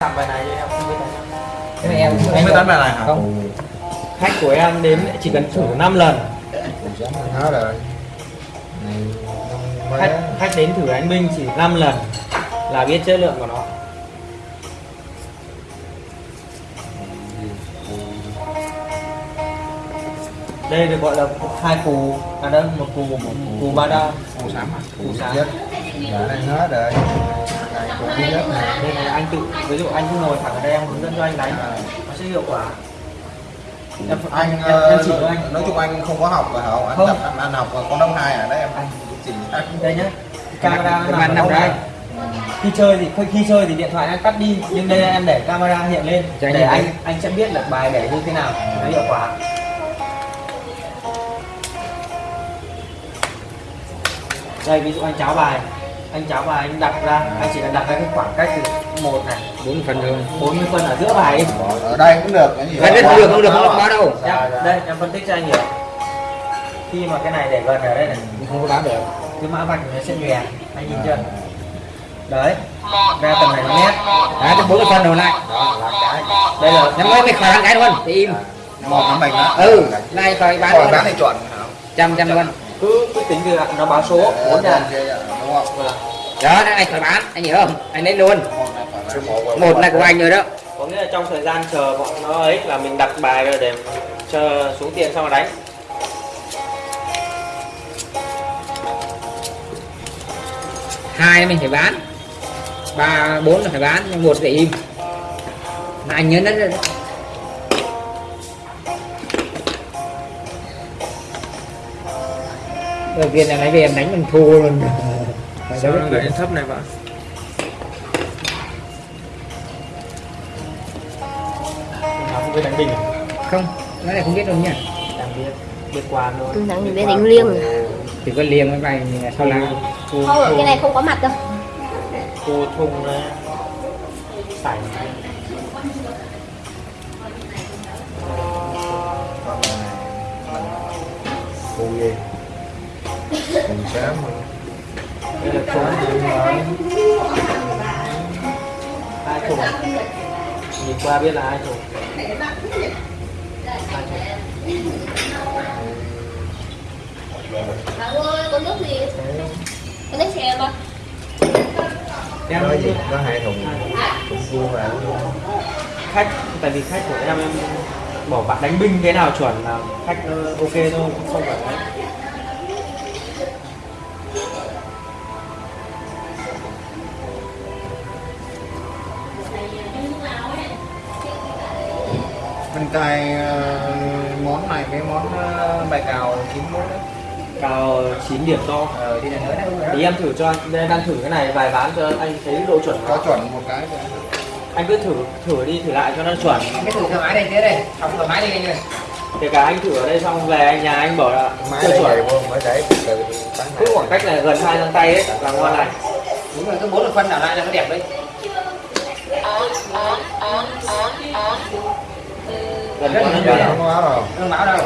làm bài này thì em không biết đánh cái này em Không biết đánh bài này hả? không. Khách của em đến chỉ cần thử 5 lần. Hết rồi khách khách đến thử đánh binh chỉ 5 lần là biết chất lượng của nó. Đây được gọi là hai cù. À đâu một cù một cù ba đao Màu xám à? cù sáng đã ăn hết rồi đấy, của biết nhất này đây này anh tự ví dụ anh cứ ngồi thẳng ở đây em hướng dẫn cho anh đánh nó sẽ hiệu quả em Anh, em, em chỉ cho anh nói chung anh không có học phải không? Anh Không. tập anh, anh học con đông hai à đấy em anh chỉ anh đây nhá camera nó nằm ở đây khi chơi thì khi chơi thì điện thoại anh tắt đi nhưng đây em để camera hiện lên để anh để anh anh sẽ biết là bài để như thế nào nó hiệu quả đây ví dụ anh cháo bài anh cháo bài anh đặt ra anh chỉ cần đặt ra cái khoảng cách từ một này. Bốn phần thôi. 40 phân ở giữa bài ấy. ở đây cũng được cái gì đây không được, không được, không được báo đâu. Em- đây em phân tích cho anh hiểu. Khi mà cái này để gần ở đây này không có báo được. cái mã vạch nó sẽ nhòe anh nhìn chưa? Đấy ra tầm này nó nét đấy cái bốn phần đầu lại đó là cái đây là năm mới mày khỏi ăn cái luôn thì im một nó mình đó. Ừ này khỏi bán bán thì chuẩn. Trăm trăm luôn. Cứ cứ tính từ nó báo số bốn nhà đúng không đó cái này khỏi bán anh hiểu không? Anh lấy luôn. Một là của anh rồi đó. Có nghĩa là trong thời gian chờ bọn nó ấy là mình đặt bài rồi để chờ xuống tiền xong rồi đánh hai mình phải bán. Ba bốn là phải bán nhưng một để im. Mà anh nhớ đấy đầu tiên là lấy về em đánh mình thua luôn Phải đâu biết chuyện. thấp này bạn nó không biết đánh bình à? không cái này không biết đâu nha đang biết biết qua thôi Ừ, thằng biết đánh liêng rồi. thì có liềm với bài sau lá Thu- Không, thu- cái này không có mặt đâu. thu thùng này sảnh Cô gì? Mình xám là thùng hai thùng nhìn qua biết là hai thùng Bà ơi, có nước gì? Có nước chè mà. em Có gì? Có hai thùng thùng cua vào. khách tại vì khách của em em bỏ bạn đánh binh thế nào chuẩn là khách ờ, ok thôi không phải đấy cài ờ, món này cái món ờ, bài cào chín muối đấy. cao 9 điểm to. Ờ thì thì em thử cho anh. Đang thử cái này vài ván cho anh thấy độ chuẩn Có chuẩn một cái. Anh cứ thử thử đi thử lại cho nó chuẩn. Cái thử thoải mái đây thế đây. Không thoải mái đi anh ơi. Kể cả anh thử ở đây xong về anh nhà anh bảo là Máy chưa chuẩn. cứ khoảng cách này gần hai găng tay ấy là ngon này đúng rồi cái bốn là phân nào lại là nó đẹp đấy gần là nó nhòe. không có áo đâu. không báo đâu.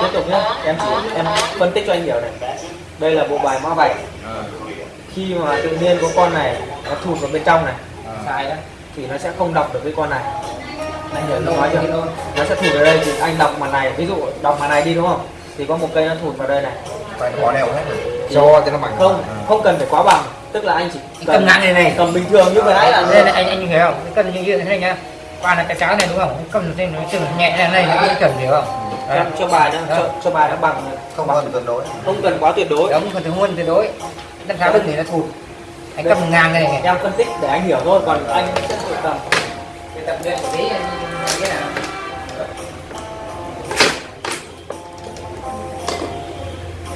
Tiếp tục nhé em chỉ em phân tích cho anh hiểu này. Đây là bộ bài mã vạch. Ờ. khi mà tự nhiên có con này nó thụt vào bên trong này Ờ. sai đó thì nó sẽ không đọc được cái con này. Anh hiểu tôi nói chưa? nó sẽ thụt ở đây thì anh đọc màn này. Ví dụ đọc màn này đi đúng không? Thì có một cây nó thụt vào đây này. Phải bỏ đều hết. Rồi. cho cho nó bằng. không không cần phải quá bằng. Tức là anh chỉ Anh cầm ngang này này. cầm bình thường như vừa nãy là đây này anh anh hiểu. Không cân như như thế này nhá qua là cái cháo này đúng không? Cầm trên nó chừng nhẹ này này nó chuẩn hiểu không? Cho, cho bài nó cho, cho bài nó bằng Không cần tuyệt đối. không cần quá tuyệt đối. Đúng còn thứ nguồn tuyệt đối. Đâm sao lưng thì nó thụt. Anh cầm ngang cái này em phân tích để anh hiểu thôi còn anh sẽ tự cầm tập luyện một tí cái nào?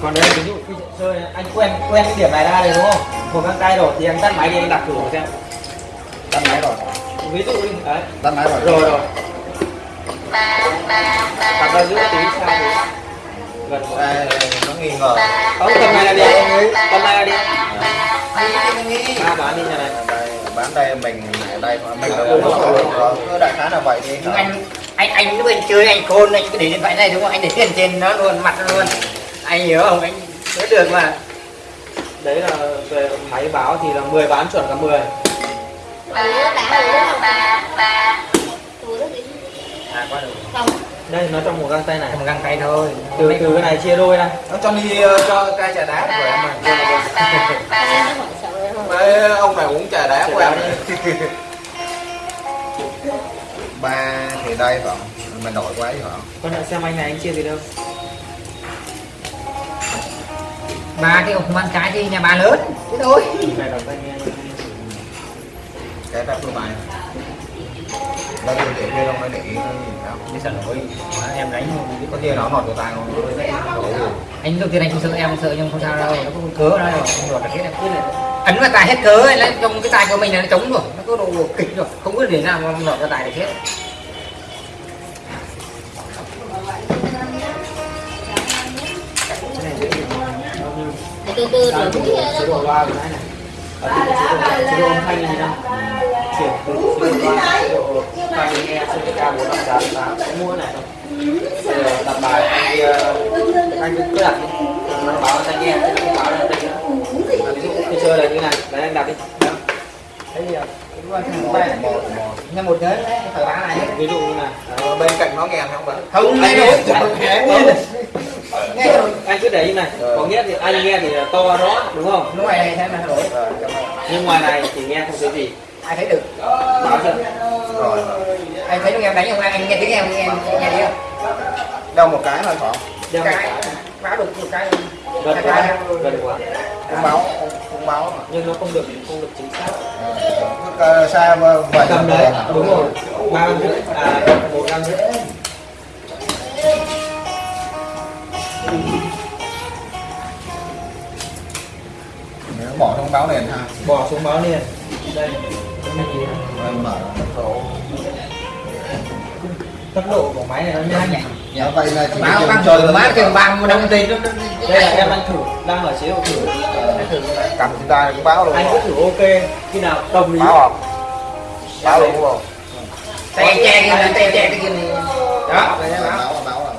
Còn đây ví dụ khi chơi anh quen quen cái điểm này ra rồi đúng không? Một găng tay rồi thì anh tắt máy đi anh đặt thử xem. Ví dụ đi đấy Tắt máy rồi. rồi rồi. Đặt ra giữa tí sao thì gần một Đây, nó nghi ngờ. không tầm này là đi. Tầm này là đi. Ba bán đi nhà này. Đây, bán đây mình ở đây mình ở có cứ đại khái là vậy nhưng anh anh anh lúc anh chơi anh khôn anh cứ để điện thoại này đúng không? Anh để tiền trên nó luôn mặt nó luôn. Anh hiểu không? Anh nhớ được mà đấy là về máy báo thì là 10 bán chuẩn cả 10 Không? Ủa, đó gì? à quá được. Không. đây nó trong một găng tay này. Một găng tay thôi. Từ từ cái này chia đôi ra. Nó cho đi ờ, cho cai trà đá của em mà. Ông này uống trà đá của em. ba thì đây phải không? Mình đổi quá phải không? Con lại xem anh này anh chia gì đâu. Ba cái ông không ăn trái thì nhà bà lớn. Thế thôi cái ta phương bài. Đây tôi để kia không nó để ý nó đâu giờ nổi Má, em đánh có gì nó nọt vào tay không anh đầu tiên anh không sợ em không sợ nhưng không sao đâu. Nó có cớ đó rồi. Không được hết em cứ là ấn vào tài hết cớ ấy, lấy trong cái tài của mình là nó trống rồi. Nó có độ kịch rồi. Không biết để nào mà lọt ra tài được hết. Cái từ từ rồi cũng như nào chuyển từ độ loa chế độ tai nghe CPK tám có mua này không giờ đặt bài anh ờ, anh cứ đặt nó báo tai nghe nó báo nữa À, ví dụ tôi chơi là như này đấy anh đặt đi thấy gì nhà một đấy phải bán này ví dụ như Ờ, bên cạnh nó nghe không bạn không anh nghe nghe đâu nghe rồi anh cứ để như này có nghĩa thì anh nghe thì to rõ đúng không? Lúc này này xem là đổi rồi nhưng ngoài này thì nghe không thấy gì. Ai thấy được? Báo chưa rồi. Anh thấy lúc em đánh không? Anh nghe tiếng em nghe nghe thấy không? Đâu một cái thôi không đeo một cái. báo được một cái. Gần quá gần quá. Không báo không báo mà nhưng nó không được không được chính xác. Ờ, sai vậy cầm đấy. đúng rồi. Ba gram rưỡi à một gram rưỡi. nếu bỏ thông báo liền ha bỏ xuống báo liền. Đây. Mở tốc độ tốc độ của máy này nó nhanh nhỉ? Dạ vậy là chỉ báo băng chơi trời má kêu băng đồng tiền đây là em đang thử đang ở chế độ thử. Cầm chúng ta cũng báo luôn anh cứ thử ok. Khi nào đồng ý. Báo không? Báo luôn không? Tay che kia là tay che cái kia này đó. Báo báo báo báo báo.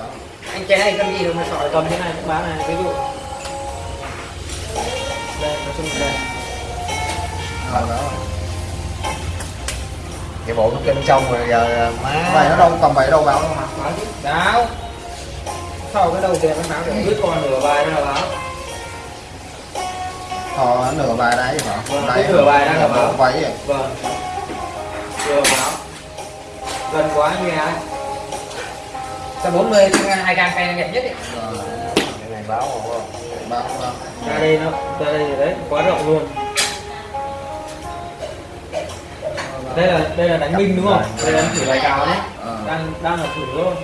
Anh che này cần gì đâu mà sỏi cầm thế này cũng bán này ví dụ đây chung là đây Ờ, báo cái bộ nó bên trong rồi giờ má vậy nó đâu cầm vậy đâu báo đâu mà. Báo chứ báo. Sau cái đầu tiền nó báo được? Cứ còn nửa bài là báo. Thò nửa bài đấy phải Vâng, cái nửa bài đang là báo. váy vậy vâng. Vừa báo. Gần quá nghe ai sau 40 hai gan tay đẹp nhất ấy. Rồi, cái này báo không báo báo ra đây nó ra đây đấy quá rộng luôn. Đây là đây là đánh binh đúng không? Đây là đánh thử bài cào đấy. Ờ. đang đang là thử thôi.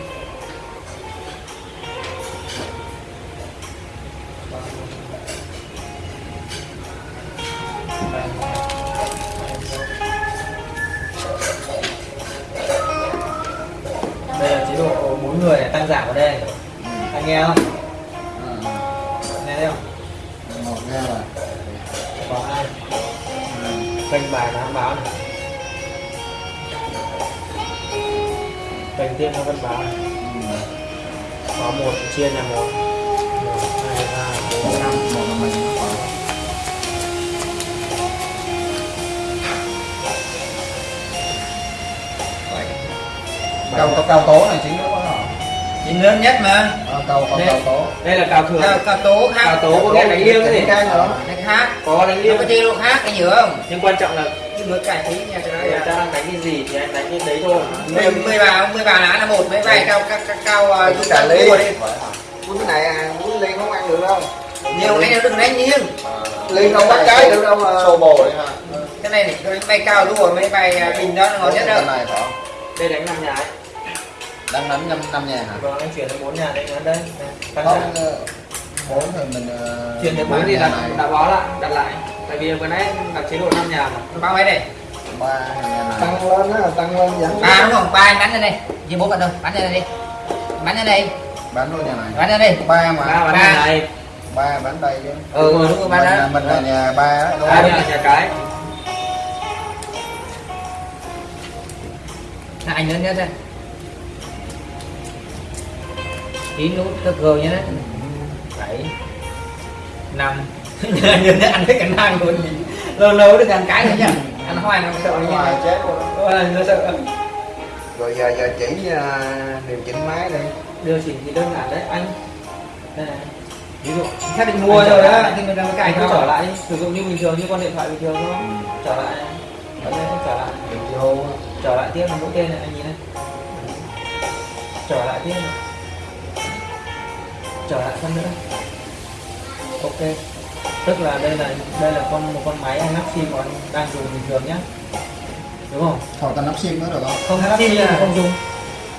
Đây là chế độ bốn người này tăng giảm ở đây. Anh nghe không thấy không? Một nghe rồi. Có hai kênh bài nó báo này. Kênh tiếp nó vẫn báo này. Ừ. có một chia nhà một. Một hai ba bốn năm. Một là mình có. cao cao tố này chính nó Chính lớn nhất mà. Ờ, cao cao Đây. cao tố đây là cào thường cao tố khác. Cào tố có nghĩa đánh liêng cái gì? nữa đánh khác. Có đánh liêng. có chơi độ khác cái nhớ không? Nhưng quan trọng là cái bữa cải tí nha cho nó người ta đang đánh cái gì thì anh đánh cái đấy thôi. Mười mười bà mười bà lá là một. Mấy vai cao cao cao tâm ly cua đi. Bún cái này à bún ly không ăn được đâu nhiều cái nào đừng đánh nghiêng. Ly không bắt cái được đâu mà. Xô bồ đấy ha cái này này bay cao đua mấy bay bình đó nó ngon nhất đâu này phải không? Đây đánh năm nhà ấy đang đánh năm năm nhà hả? Còn anh chuyển đến bốn nhà đây ngắn đây tăng không giảm ờ, bốn thì mình ờ, chuyển đến bốn bốn thì nhà đặt này. đặt báo lại đặt lại. Tại vì vừa nãy đặt chế độ năm nhà mà. Bao mấy đây ba nhà này tăng lên á tăng lên dẫn ba đúng không? Ba anh bắn ra đây chỉ bốn bạn thôi bắn ra đây đi. Bắn ra đây bán luôn nhà này. Bắn ra đây ba mà. Ba bán Ba. nhà này ba bán đây chứ. Ừ đúng rồi ba mình, đó. mình là nhà ba đó đúng ba không? nhà nhà cái. Là anh lớn nhất đây chín nút cơ cơ nhé. Bảy năm. Nhớ anh thấy cảnh năng luôn. Lâu lâu được ăn cái nữa nha ăn hoài nó sợ như Hoài chết luôn. Nó sợ. Rồi giờ giờ chỉ à, điều chỉnh máy đi. Điều chỉnh thì đơn giản đấy anh. Ví dụ xác định mua rồi á thì mình đang anh cài cho trở lại. sử dụng như bình thường như con điện thoại bình thường thôi. Trở lại. Trở lại. Mình vô trở lại tiếp một mũi tên này anh nhìn này. Trở lại tiếp này trở lại phân nữa. Ok. Tức là đây là đây là con một con máy anh lắp sim còn đang dùng bình thường nhá. Đúng không? Thổi ta nắp sim nữa được không? Không Lắp lắp sim sim thì à? không dùng.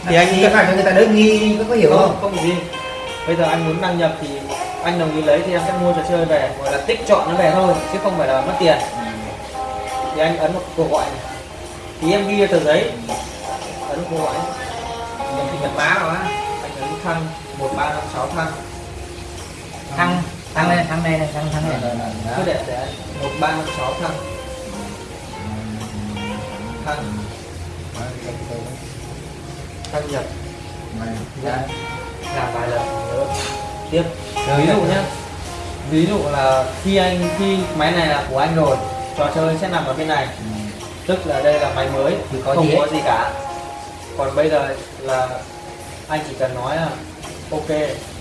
Thì anh nghĩ phải cho người ta đỡ nghi có, hiểu không? không gì. Bây giờ anh muốn đăng nhập thì anh đồng ý lấy thì em sẽ mua trò chơi về gọi là tích chọn nó về thôi chứ không phải là mất tiền. Thì anh ấn một cuộc gọi này. thì em ghi tờ giấy. Ấn cuộc gọi. Mình thì mật mã rồi á. Anh ấn thăng một ba năm sáu thăng. Thăng thăng. lên thăng đây này thăng thăng này cứ để để. một ba năm sáu thăng. Thăng. Đăng nhập. Làm vài lần nữa tiếp. Ví dụ nhé ví dụ là khi anh khi máy này là của anh rồi trò chơi sẽ nằm ở bên này. Tức là đây là máy mới Thì có không gì có gì cả. Còn bây giờ là anh chỉ cần nói là ok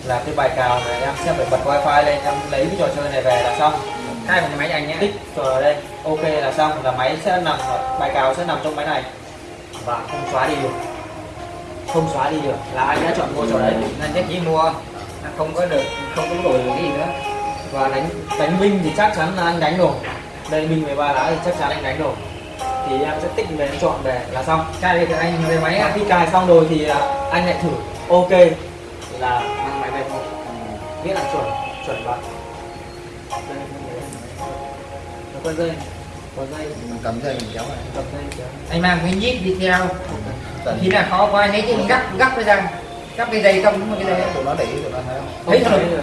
là cái bài cào này em sẽ phải bật wifi lên em lấy cái trò chơi này về là xong. Hai bằng máy anh nhé. Tích vào đây ok là xong. Là máy sẽ nằm bài cào sẽ nằm trong máy này. Và không xóa đi được. Không xóa đi được. Là anh đã chọn mua chỗ đấy nên chắc chỉ mua. Không có được không có đổi được cái gì nữa. Và đánh đánh binh thì chắc chắn là anh đánh rồi. Đây binh 13 lá thì chắc chắn anh đánh rồi. Thì em sẽ tích về em chọn về là xong. Cài được anh về máy khi cài xong rồi thì à, anh lại thử. Ok là mang máy về thôi biết là chuẩn chuẩn vậy đây nó có dây có dây mình cầm dây mình kéo này. Cầm dây kéo. anh mang cái nhíp đi theo. Khi nào khó quá anh lấy cái gắp gắp cái ra gắp cái dây không cái dây. Tụi nó để tụi nó thấy không? Thấy Không. được.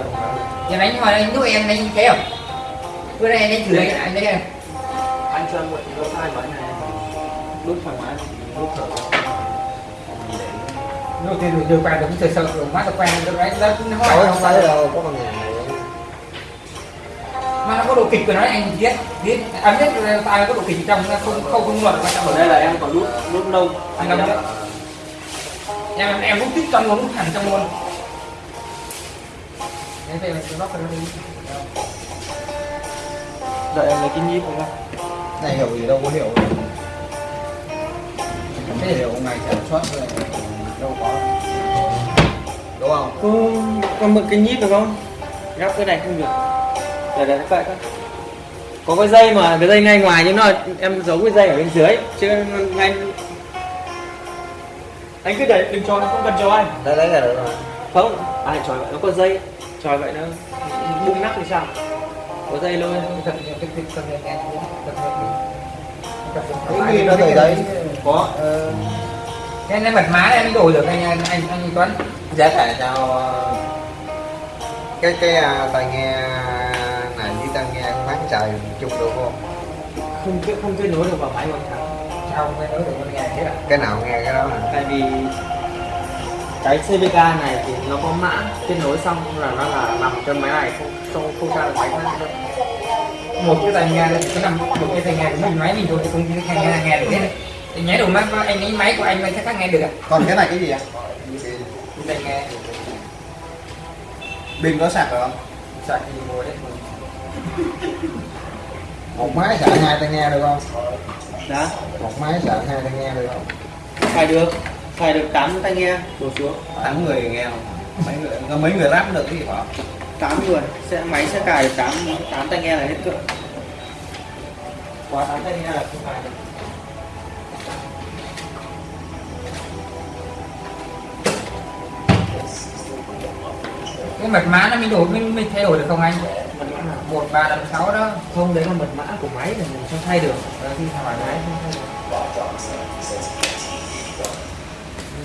giờ đánh hỏi anh lúc em đánh thế không? Bữa nay anh đánh thử anh anh đấy anh cho em mượn lỗ hai máy này. Lúc thoải mái. Lúc thở rồi thì được qua được sợ sợ rồi má tao quen rồi đấy nó nó hỏi không thấy đâu có nhà này. Mà nó có độ kịch của nó anh biết biết. Anh biết là tài có độ kịch trong nó không không không luật quan trọng ở đây là em còn nút nút nông anh cầm đấy em em rút tích trong luôn rút hẳn trong luôn. Đấy về mình nó cần đi. Đợi em lấy cái nhíp không này hiểu gì đâu có hiểu. Cái hiểu ngày sản xuất rồi đâu có đúng không có có mượn cái nhíp được không? Gắp cái này không được. Để để vậy thôi. Có cái dây mà cái dây ngay ngoài nhưng nó em giấu cái dây ở bên dưới. Chứ anh anh cứ để đừng cho nó không cần cho anh. Đấy đấy là được rồi không ai tròi vậy nó có dây. Tròi vậy nó bung nắp thì sao? Có dây luôn. Cái con gì nó từ đấy có Cái này mật má em đổi được anh anh anh, anh Tuấn. Giá cả cho cái cái à, tai nghe này với tai nghe bán trời chung được không? Không kết không kết nối được vào máy thắng. Sao không nói được con nghe thế à? Cái nào nghe cái đó hả? Tại vì cái CVK này thì nó có mã kết nối xong là nó là nằm trên máy này không không không ra được máy khác đâu một cái tai nghe cái nằm một cái tai nghe của mình máy mình thôi thì không cái nghe nghe được hết anh nhảy đồ mắt anh lấy máy của anh anh chắc nghe được à còn cái này cái gì ạ? Tai nghe. Pin có sạc được không? Sạc thì mua đấy. Một máy sạc hai tai nghe được không? Đó một máy sạc hai tai nghe được không? Xài được. Xài được 8 tai nghe đổ xuống. Tám người nghe không? Mấy người có mấy người ráp được cái gì bảo 8 người. Sẽ máy sẽ cài được 8 8 tai nghe là hết cỡ quá 8 tai nghe là không phải được cái mật mã nó mới đổi mình mình thay đổi được không anh? Một ba năm sáu đó. Không đấy là mật mã của máy thì mình không thay được. Ờ, thì hỏi máy không thay đổi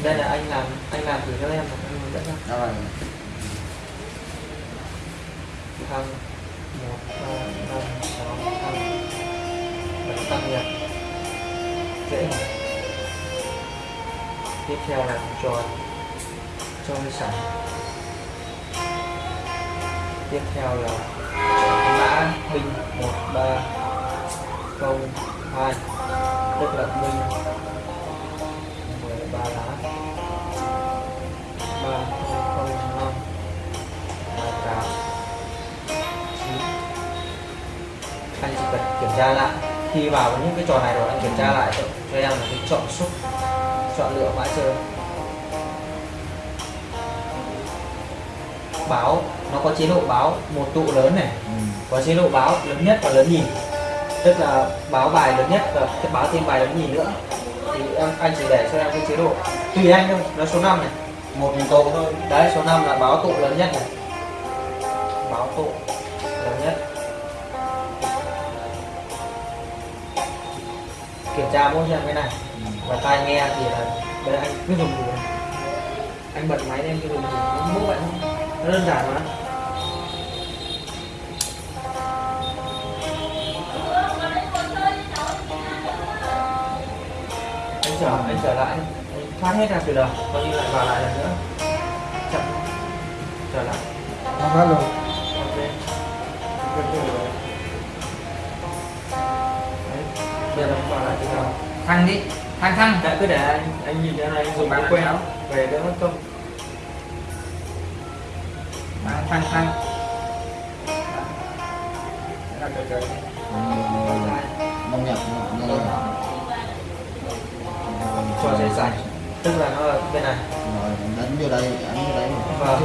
đây là anh làm anh làm thử cho em mà anh hướng dẫn cho rồi thăng một ba năm sáu thăng bấm tăng nhập. Dễ mà tiếp theo là tròn. Cho sẵn tiếp theo là mã binh một ba không hai tức là minh mười ba lá. Ba không năm ba tám chín. Anh chỉ cần kiểm tra lại. Khi vào những cái trò này rồi anh kiểm tra lại cho, cho em là cái chọn xúc chọn lựa mã chơi. Báo nó có chế độ báo một tụ lớn này. Có chế độ báo lớn nhất và lớn nhì. Tức là báo bài lớn nhất và báo thêm bài lớn nhì nữa. Thì em anh chỉ để cho em cái chế độ. Tùy anh thôi nó số 5 này. Một tụ thôi. Đấy số 5 là báo tụ lớn nhất này. Báo tụ lớn nhất. Kiểm tra mỗi em cái này. Và tai nghe thì là đây anh cứ dùng gì này. anh bật máy lên cứ dùng gì? Nó mỗi vậy thôi nó đơn giản mà. Anh trở anh trở lại. Anh thoát hết ra từ đầu coi như lại vào lại lần nữa. Chậm. Trở lại. Nó hết luôn ok. Good rồi. Đấy, bây giờ nó vào lại từ đầu. Thăng đi. Thăng thăng. Dạ cứ để anh anh nhìn cái này anh dùng cái quen về đỡ mất công trời trời. nông nhập cho dễ dành tức là nó ở bên này. Rồi đánh vô đây đánh vô đây. Và